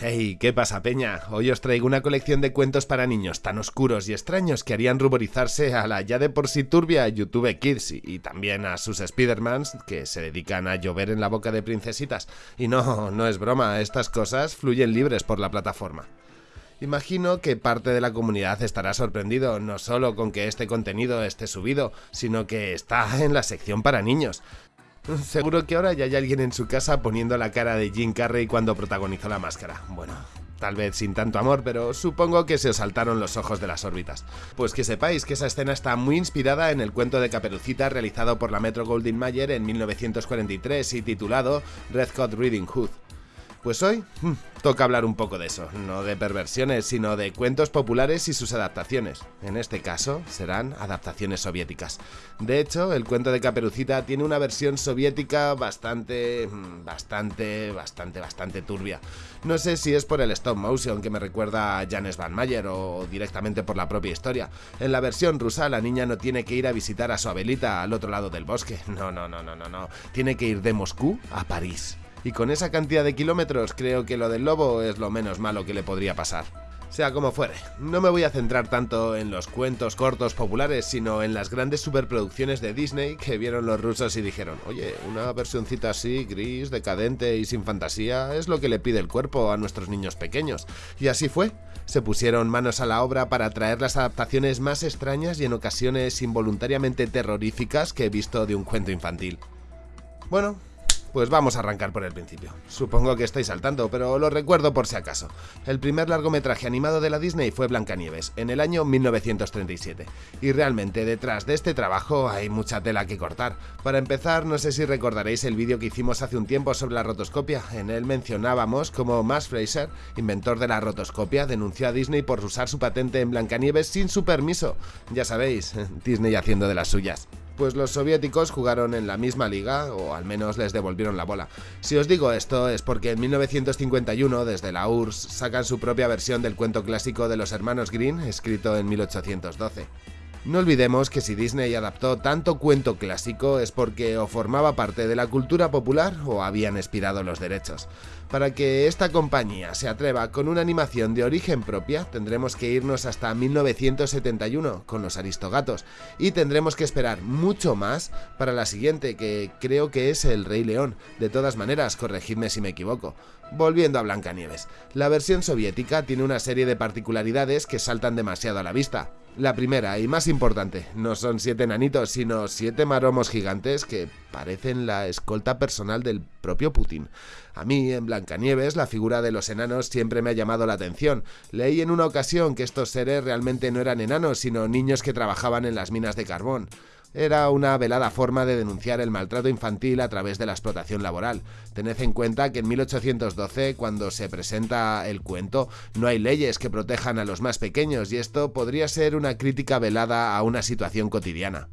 Hey, ¿qué pasa, Peña? Hoy os traigo una colección de cuentos para niños tan oscuros y extraños que harían ruborizarse a la ya de por sí turbia YouTube Kids y, también a sus Spidermans que se dedican a llover en la boca de princesitas. Y no, no es broma, estas cosas fluyen libres por la plataforma. Imagino que parte de la comunidad estará sorprendido no solo con que este contenido esté subido, sino que está en la sección para niños. Seguro que ahora ya hay alguien en su casa poniendo la cara de Jim Carrey cuando protagonizó la máscara. Bueno, tal vez sin tanto amor, pero supongo que se os saltaron los ojos de las órbitas. Pues que sepáis que esa escena está muy inspirada en el cuento de Caperucita realizado por la Metro Goldwyn Mayer en 1943 y titulado Red Hot Reading Hood. Pues hoy hmm, toca hablar un poco de eso, no de perversiones, sino de cuentos populares y sus adaptaciones. En este caso, serán adaptaciones soviéticas. De hecho, el cuento de Caperucita tiene una versión soviética bastante, hmm, bastante, bastante, bastante turbia. No sé si es por el stop motion que me recuerda a Janes Van Mayer o directamente por la propia historia. En la versión rusa, la niña no tiene que ir a visitar a su abuelita al otro lado del bosque. No, no, no, no, no, no. Tiene que ir de Moscú a París y con esa cantidad de kilómetros creo que lo del lobo es lo menos malo que le podría pasar. Sea como fuere, no me voy a centrar tanto en los cuentos cortos populares, sino en las grandes superproducciones de Disney que vieron los rusos y dijeron, oye, una versioncita así, gris, decadente y sin fantasía, es lo que le pide el cuerpo a nuestros niños pequeños. Y así fue. Se pusieron manos a la obra para traer las adaptaciones más extrañas y en ocasiones involuntariamente terroríficas que he visto de un cuento infantil. Bueno, pues vamos a arrancar por el principio. Supongo que estáis saltando, pero lo recuerdo por si acaso. El primer largometraje animado de la Disney fue Blancanieves, en el año 1937. Y realmente detrás de este trabajo hay mucha tela que cortar. Para empezar, no sé si recordaréis el vídeo que hicimos hace un tiempo sobre la rotoscopia. En él mencionábamos cómo Max Fraser, inventor de la rotoscopia, denunció a Disney por usar su patente en Blancanieves sin su permiso. Ya sabéis, Disney haciendo de las suyas pues los soviéticos jugaron en la misma liga, o al menos les devolvieron la bola. Si os digo esto es porque en 1951, desde la URSS, sacan su propia versión del cuento clásico de los hermanos Green, escrito en 1812. No olvidemos que si Disney adaptó tanto cuento clásico es porque o formaba parte de la cultura popular o habían expirado los derechos. Para que esta compañía se atreva con una animación de origen propia, tendremos que irnos hasta 1971 con los Aristogatos y tendremos que esperar mucho más para la siguiente, que creo que es El Rey León. De todas maneras, corregidme si me equivoco. Volviendo a Blancanieves, la versión soviética tiene una serie de particularidades que saltan demasiado a la vista. La primera y más importante, no son siete nanitos, sino siete maromos gigantes que parecen la escolta personal del propio Putin. A mí, en Blancanieves, la figura de los enanos siempre me ha llamado la atención. Leí en una ocasión que estos seres realmente no eran enanos, sino niños que trabajaban en las minas de carbón. Era una velada forma de denunciar el maltrato infantil a través de la explotación laboral. Tened en cuenta que en 1812, cuando se presenta el cuento, no hay leyes que protejan a los más pequeños y esto podría ser una crítica velada a una situación cotidiana.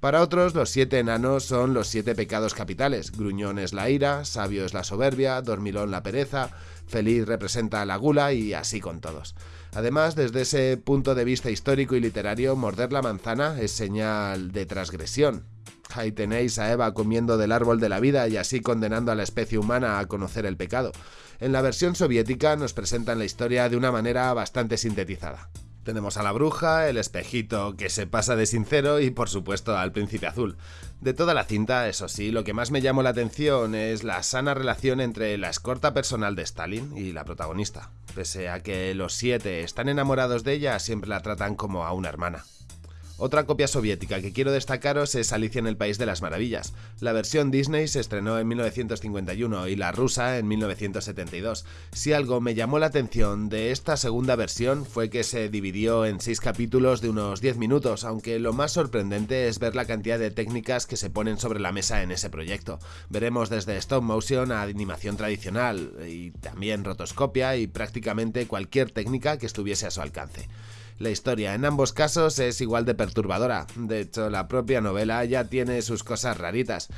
Para otros, los siete enanos son los siete pecados capitales. Gruñón es la ira, sabio es la soberbia, dormilón la pereza, feliz representa la gula y así con todos. Además, desde ese punto de vista histórico y literario, morder la manzana es señal de transgresión. Ahí tenéis a Eva comiendo del árbol de la vida y así condenando a la especie humana a conocer el pecado. En la versión soviética nos presentan la historia de una manera bastante sintetizada. Tenemos a la bruja, el espejito que se pasa de sincero y por supuesto al príncipe azul. De toda la cinta, eso sí, lo que más me llamó la atención es la sana relación entre la escorta personal de Stalin y la protagonista. Pese a que los siete están enamorados de ella, siempre la tratan como a una hermana. Otra copia soviética que quiero destacaros es Alicia en el País de las Maravillas. La versión Disney se estrenó en 1951 y la rusa en 1972. Si algo me llamó la atención de esta segunda versión fue que se dividió en seis capítulos de unos 10 minutos, aunque lo más sorprendente es ver la cantidad de técnicas que se ponen sobre la mesa en ese proyecto. Veremos desde stop motion a animación tradicional y también rotoscopia y prácticamente cualquier técnica que estuviese a su alcance. La historia en ambos casos es igual de perturbadora, de hecho la propia novela ya tiene sus cosas raritas.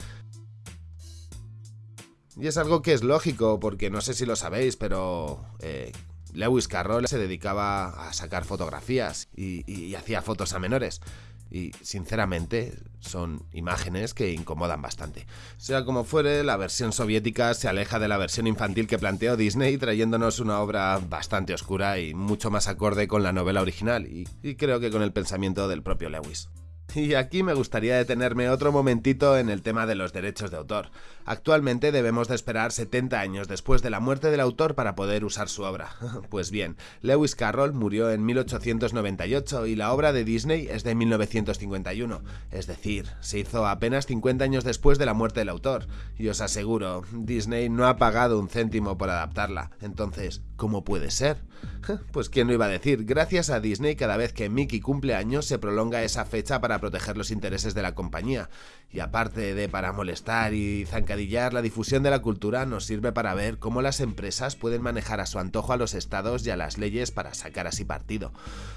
Y es algo que es lógico, porque no sé si lo sabéis, pero eh, Lewis Carroll se dedicaba a sacar fotografías y, y hacía fotos a menores. Y sinceramente son imágenes que incomodan bastante. Sea como fuere, la versión soviética se aleja de la versión infantil que planteó Disney trayéndonos una obra bastante oscura y mucho más acorde con la novela original y, creo que con el pensamiento del propio Lewis. Y aquí me gustaría detenerme otro momentito en el tema de los derechos de autor. Actualmente debemos de esperar 70 años después de la muerte del autor para poder usar su obra. Pues bien, Lewis Carroll murió en 1898 y la obra de Disney es de 1951, es decir, se hizo apenas 50 años después de la muerte del autor. Y os aseguro, Disney no ha pagado un céntimo por adaptarla. Entonces, ¿cómo puede ser? Pues quién lo iba a decir, gracias a Disney cada vez que Mickey cumple años se prolonga esa fecha para proteger los intereses de la compañía. Y aparte de para molestar y zancadillar, la difusión de la cultura nos sirve para ver cómo las empresas pueden manejar a su antojo a los estados y a las leyes para sacar así partido.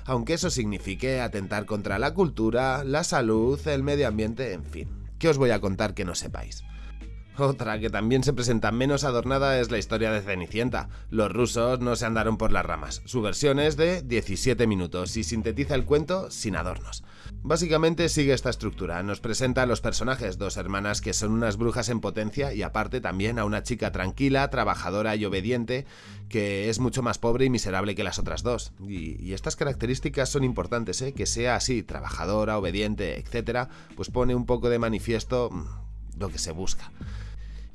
Aunque eso signifique atentar contra la cultura, la salud, el medio ambiente, en fin. ¿Qué os voy a contar que no sepáis? Otra que también se presenta menos adornada es la historia de Cenicienta. Los rusos no se andaron por las ramas. Su versión es de 17 minutos y sintetiza el cuento sin adornos. Básicamente sigue esta estructura. Nos presenta a los personajes, dos hermanas que son unas brujas en potencia y aparte también a una chica tranquila, trabajadora y obediente que es mucho más pobre y miserable que las otras dos. Y, estas características son importantes, ¿eh? que sea así, trabajadora, obediente, etc., pues pone un poco de manifiesto mm, lo que se busca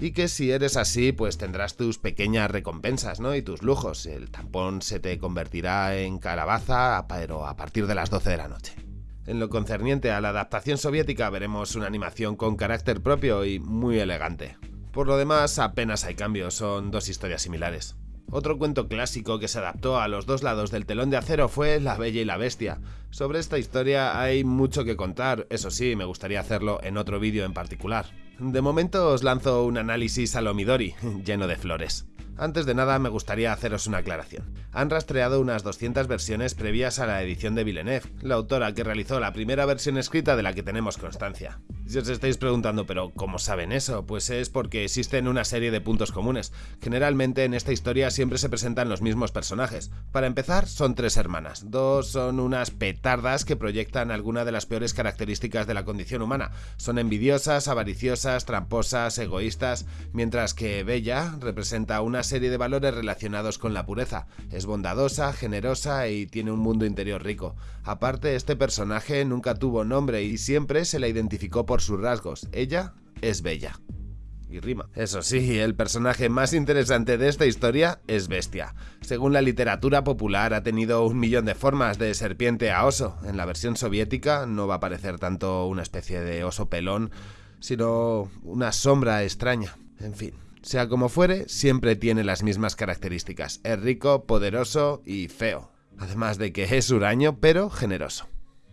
y que si eres así, pues tendrás tus pequeñas recompensas, ¿no? Y tus lujos. El tampón se te convertirá en calabaza, pero a partir de las 12 de la noche. En lo concerniente a la adaptación soviética veremos una animación con carácter propio y muy elegante. Por lo demás, apenas hay cambios, son dos historias similares. Otro cuento clásico que se adaptó a los dos lados del telón de acero fue La Bella y la Bestia. Sobre esta historia hay mucho que contar, eso sí, me gustaría hacerlo en otro vídeo en particular. De momento os lanzo un análisis a lo Midori, lleno de flores. Antes de nada me gustaría haceros una aclaración. Han rastreado unas 200 versiones previas a la edición de Villeneuve, la autora que realizó la primera versión escrita de la que tenemos constancia. Si os estáis preguntando, pero ¿cómo saben eso? Pues es porque existen una serie de puntos comunes. Generalmente en esta historia siempre se presentan los mismos personajes. Para empezar, son tres hermanas. Dos son unas petardas que proyectan alguna de las peores características de la condición humana. Son envidiosas, avariciosas, tramposas, egoístas, mientras que Bella representa una serie de valores relacionados con la pureza. Es bondadosa, generosa y tiene un mundo interior rico. Aparte, este personaje nunca tuvo nombre y siempre se la identificó por sus rasgos. Ella es bella. Y rima. Eso sí, el personaje más interesante de esta historia es Bestia. Según la literatura popular ha tenido un millón de formas de serpiente a oso. En la versión soviética no va a parecer tanto una especie de oso pelón, sino una sombra extraña. En fin, sea como fuere, siempre tiene las mismas características. Es rico, poderoso y feo. Además de que es huraño, pero generoso.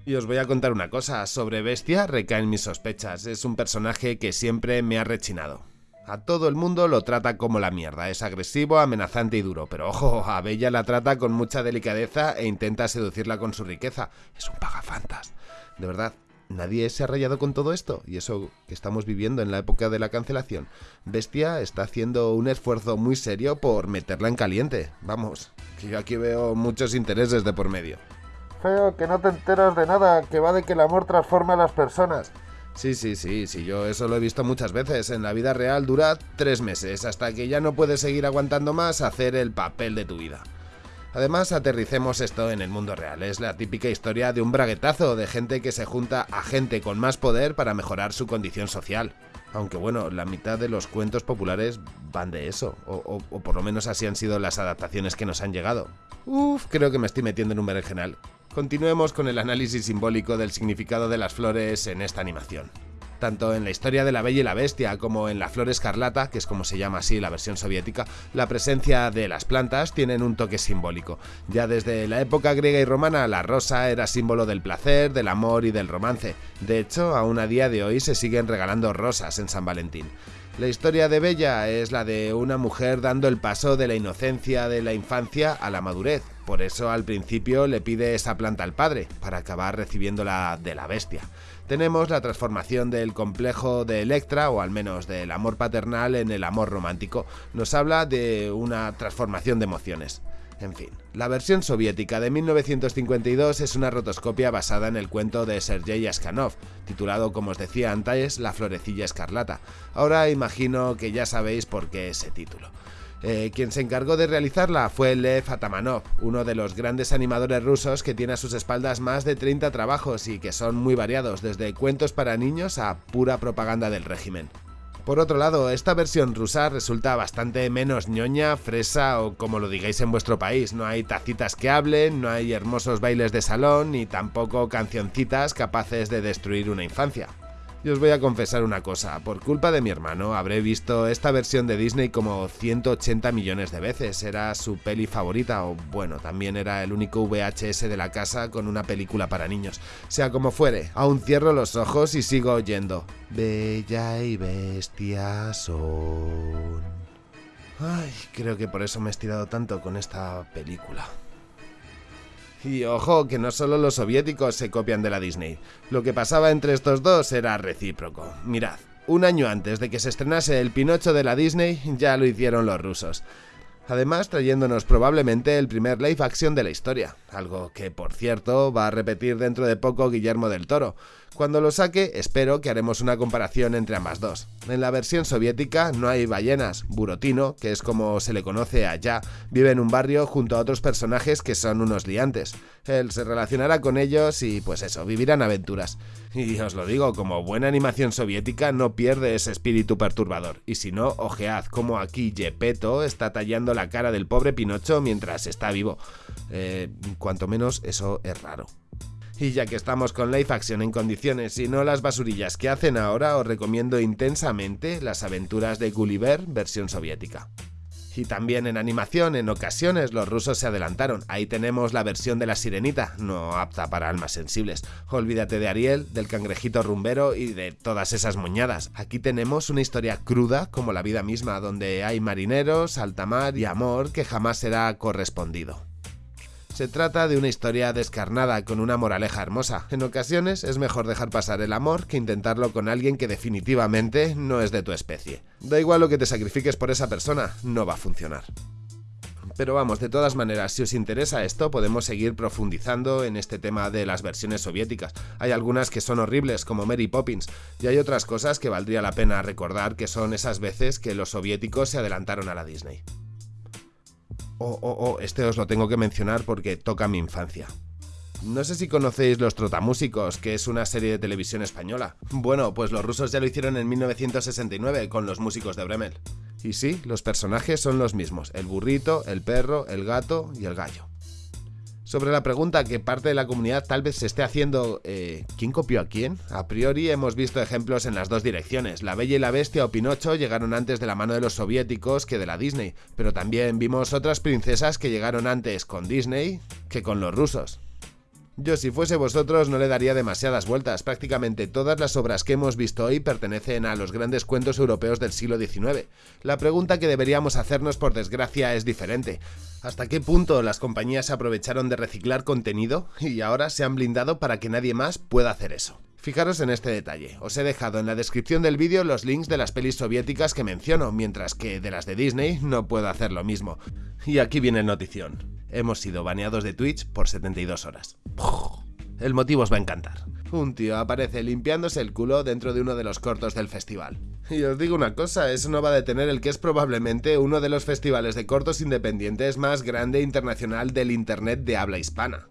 Y os voy a contar una cosa, sobre Bestia recaen mis sospechas, es un personaje que siempre me ha rechinado. A todo el mundo lo trata como la mierda, es agresivo, amenazante y duro, pero ojo, a Bella la trata con mucha delicadeza e intenta seducirla con su riqueza. Es un pagafantas. De verdad, nadie se ha rayado con todo esto, y eso que estamos viviendo en la época de la cancelación. Bestia está haciendo un esfuerzo muy serio por meterla en caliente. Vamos, que yo aquí veo muchos intereses de por medio. Feo, que no te enteras de nada, que va de que el amor transforma a las personas. Sí, sí, sí, sí, yo eso lo he visto muchas veces. En la vida real dura tres meses, hasta que ya no puedes seguir aguantando más hacer el papel de tu vida. Además, aterricemos esto en el mundo real. Es la típica historia de un braguetazo de gente que se junta a gente con más poder para mejorar su condición social. Aunque bueno, la mitad de los cuentos populares van de eso, o, por lo menos así han sido las adaptaciones que nos han llegado. Uf, creo que me estoy metiendo en un berenjenal. Continuemos con el análisis simbólico del significado de las flores en esta animación tanto en la historia de la Bella y la Bestia como en la Flor Escarlata, que es como se llama así la versión soviética, la presencia de las plantas tienen un toque simbólico. Ya desde la época griega y romana, la rosa era símbolo del placer, del amor y del romance. De hecho, aún a día de hoy se siguen regalando rosas en San Valentín. La historia de Bella es la de una mujer dando el paso de la inocencia de la infancia a la madurez. Por eso al principio le pide esa planta al padre, para acabar recibiéndola de la bestia tenemos la transformación del complejo de Electra, o al menos del amor paternal, en el amor romántico. Nos habla de una transformación de emociones. En fin, la versión soviética de 1952 es una rotoscopia basada en el cuento de Sergei Askanov, titulado como os decía antes La florecilla escarlata. Ahora imagino que ya sabéis por qué ese título. Eh, quien se encargó de realizarla fue Lev Atamanov, uno de los grandes animadores rusos que tiene a sus espaldas más de 30 trabajos y que son muy variados, desde cuentos para niños a pura propaganda del régimen. Por otro lado, esta versión rusa resulta bastante menos ñoña, fresa o como lo digáis en vuestro país. No hay tacitas que hablen, no hay hermosos bailes de salón, ni tampoco cancioncitas capaces de destruir una infancia. Y os voy a confesar una cosa, por culpa de mi hermano habré visto esta versión de Disney como 180 millones de veces, era su peli favorita o bueno, también era el único VHS de la casa con una película para niños. Sea como fuere, aún cierro los ojos y sigo oyendo. Bella y bestia son... Ay, creo que por eso me he estirado tanto con esta película. Y ojo, que no solo los soviéticos se copian de la Disney. Lo que pasaba entre estos dos era recíproco. Mirad, un año antes de que se estrenase el Pinocho de la Disney, ya lo hicieron los rusos. Además, trayéndonos probablemente el primer live action de la historia, algo que, por cierto, va a repetir dentro de poco Guillermo del Toro, cuando lo saque, espero que haremos una comparación entre ambas dos. En la versión soviética no hay ballenas. Burotino, que es como se le conoce allá, vive en un barrio junto a otros personajes que son unos liantes. Él se relacionará con ellos y pues eso, vivirán aventuras. Y os lo digo, como buena animación soviética no pierde ese espíritu perturbador. Y si no, ojead como aquí Gepetto está tallando la cara del pobre Pinocho mientras está vivo. Eh, cuanto menos eso es raro. Y ya que estamos con live action en condiciones y no las basurillas que hacen ahora, os recomiendo intensamente las aventuras de Gulliver versión soviética. Y también en animación, en ocasiones los rusos se adelantaron. Ahí tenemos la versión de la sirenita, no apta para almas sensibles. Olvídate de Ariel, del cangrejito rumbero y de todas esas moñadas. Aquí tenemos una historia cruda como la vida misma, donde hay marineros, alta mar y amor que jamás será correspondido. Se trata de una historia descarnada con una moraleja hermosa. En ocasiones es mejor dejar pasar el amor que intentarlo con alguien que definitivamente no es de tu especie. Da igual lo que te sacrifiques por esa persona, no va a funcionar. Pero vamos, de todas maneras, si os interesa esto, podemos seguir profundizando en este tema de las versiones soviéticas. Hay algunas que son horribles, como Mary Poppins, y hay otras cosas que valdría la pena recordar que son esas veces que los soviéticos se adelantaron a la Disney. Oh, oh, oh, este os lo tengo que mencionar porque toca mi infancia. No sé si conocéis Los Trotamúsicos, que es una serie de televisión española. Bueno, pues los rusos ya lo hicieron en 1969 con los músicos de Bremel. Y sí, los personajes son los mismos, el burrito, el perro, el gato y el gallo sobre la pregunta que parte de la comunidad tal vez se esté haciendo eh, ¿quién copió a quién? A priori hemos visto ejemplos en las dos direcciones. La Bella y la Bestia o Pinocho llegaron antes de la mano de los soviéticos que de la Disney, pero también vimos otras princesas que llegaron antes con Disney que con los rusos. Yo si fuese vosotros no le daría demasiadas vueltas, prácticamente todas las obras que hemos visto hoy pertenecen a los grandes cuentos europeos del siglo XIX. La pregunta que deberíamos hacernos por desgracia es diferente. ¿Hasta qué punto las compañías se aprovecharon de reciclar contenido y ahora se han blindado para que nadie más pueda hacer eso? Fijaros en este detalle, os he dejado en la descripción del vídeo los links de las pelis soviéticas que menciono, mientras que de las de Disney no puedo hacer lo mismo. Y aquí viene notición hemos sido baneados de Twitch por 72 horas. El motivo os va a encantar. Un tío aparece limpiándose el culo dentro de uno de los cortos del festival. Y os digo una cosa, eso no va a detener el que es probablemente uno de los festivales de cortos independientes más grande internacional del Internet de habla hispana.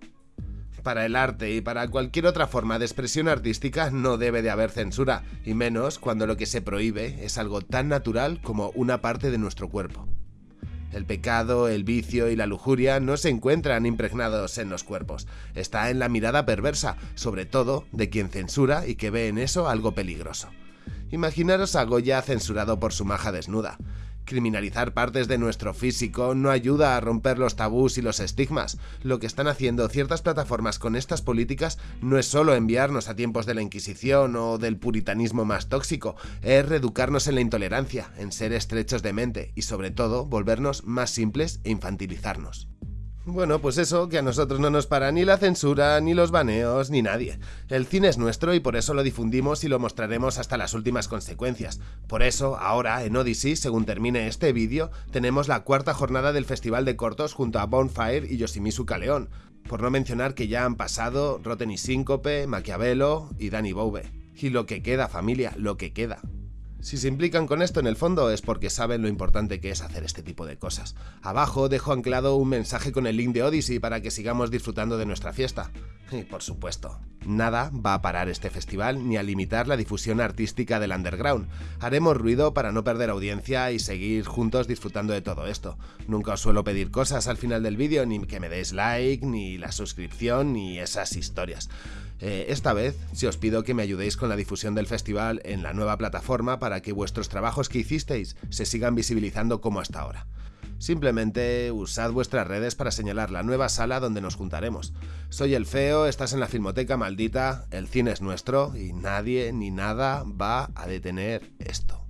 Para el arte y para cualquier otra forma de expresión artística no debe de haber censura, y menos cuando lo que se prohíbe es algo tan natural como una parte de nuestro cuerpo. El pecado, el vicio y la lujuria no se encuentran impregnados en los cuerpos, está en la mirada perversa, sobre todo de quien censura y que ve en eso algo peligroso. Imaginaros a Goya censurado por su maja desnuda. Criminalizar partes de nuestro físico no ayuda a romper los tabús y los estigmas. Lo que están haciendo ciertas plataformas con estas políticas no es solo enviarnos a tiempos de la Inquisición o del puritanismo más tóxico, es reeducarnos en la intolerancia, en ser estrechos de mente y sobre todo volvernos más simples e infantilizarnos. Bueno, pues eso, que a nosotros no nos para ni la censura, ni los baneos, ni nadie. El cine es nuestro y por eso lo difundimos y lo mostraremos hasta las últimas consecuencias. Por eso, ahora, en Odyssey, según termine este vídeo, tenemos la cuarta jornada del Festival de Cortos junto a Bonfire y Yoshimitsu Kaleon. Por no mencionar que ya han pasado Rotten y Síncope, Maquiavelo y Danny Bowe. Y lo que queda, familia, lo que queda. Si se implican con esto en el fondo es porque saben lo importante que es hacer este tipo de cosas. Abajo dejo anclado un mensaje con el link de Odyssey para que sigamos disfrutando de nuestra fiesta. Y por supuesto, nada va a parar este festival ni a limitar la difusión artística del underground. Haremos ruido para no perder audiencia y seguir juntos disfrutando de todo esto. Nunca os suelo pedir cosas al final del vídeo, ni que me deis like, ni la suscripción, ni esas historias. Eh, esta vez, si os pido que me ayudéis con la difusión del festival en la nueva plataforma para que vuestros trabajos que hicisteis se sigan visibilizando como hasta ahora. Simplemente usad vuestras redes para señalar la nueva sala donde nos juntaremos. Soy el feo, estás en la filmoteca maldita, el cine es nuestro y nadie ni nada va a detener esto.